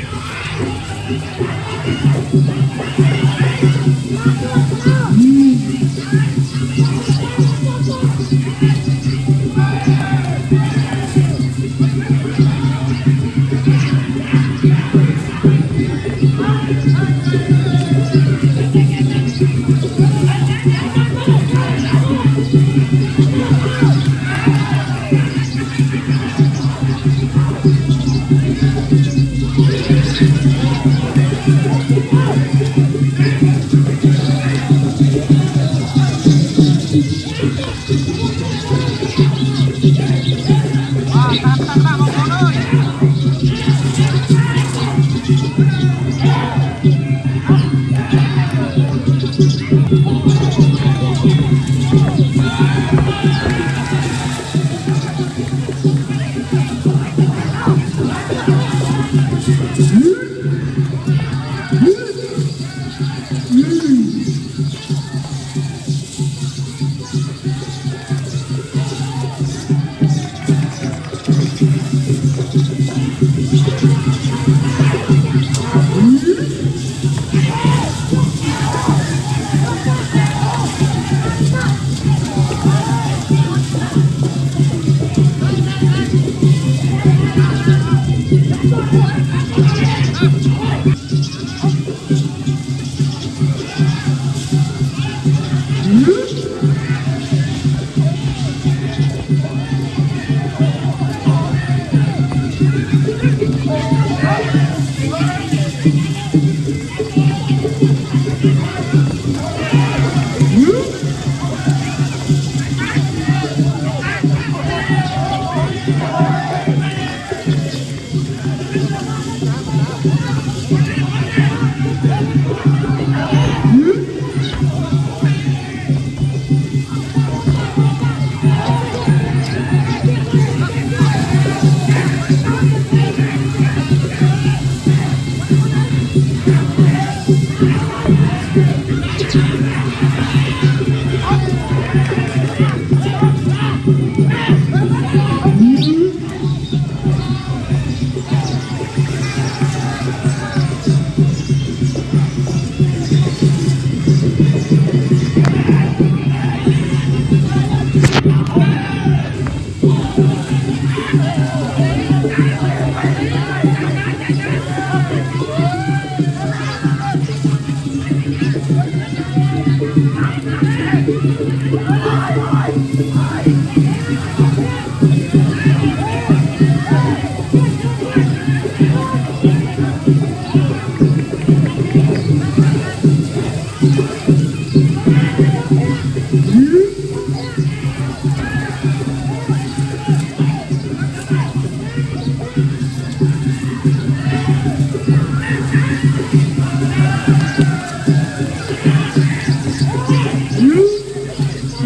Thank you. Wah, tahan, tahan,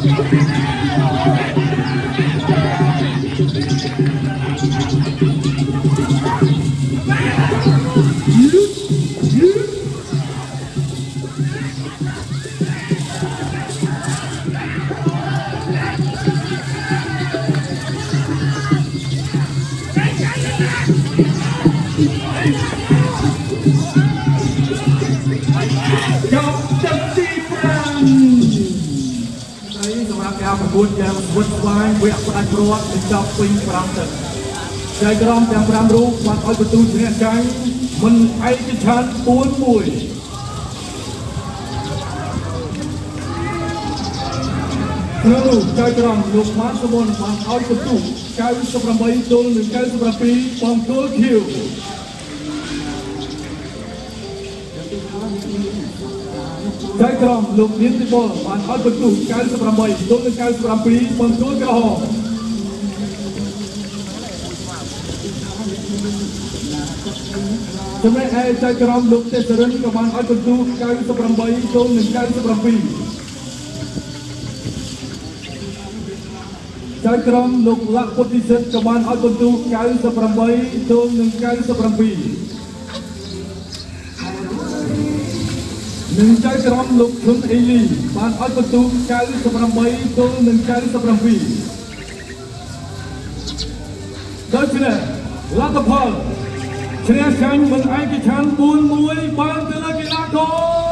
ច 9យ៉ាងវឹកស្វាយវគ្គផ្ដាច់ព្រាត់បញ្ចប់ពេញ5ទឹកចៃក្រមទាំង5រូបបានឲ្យបន្ទូលព្រះចៃមិនឯកឆាន41គ្រូចៅក្រមលោកម៉ាសុវណ្ណបានឲ្យបន្ទុក98ទល់នឹង97បងទួលខៀវ ចៅក្រមលោកនាងទីបុលបានឲ្យបន្ទូ98ទល់នឹង97បងទួលក្រហមចំណែកឯចៅក្រមលោកទេសរិនក៏បានឲ្យបន្ទូ98ទល់នឹង97ចៅក្រមលោកលក្ខពុទ្ធិសិទ្ធក៏បានឲ្យបន្ទូ98ទល់នឹង97 នឹងចៅក្រមលោកធុនអេលីបានឲ្យបន្ទូ98ទល់នឹង97ដូច្នេះលទ្ធផលឈ្នះចាញ់មិនឯកច្ឆ័ន្ទ4-1បានទៅលើកីឡាករ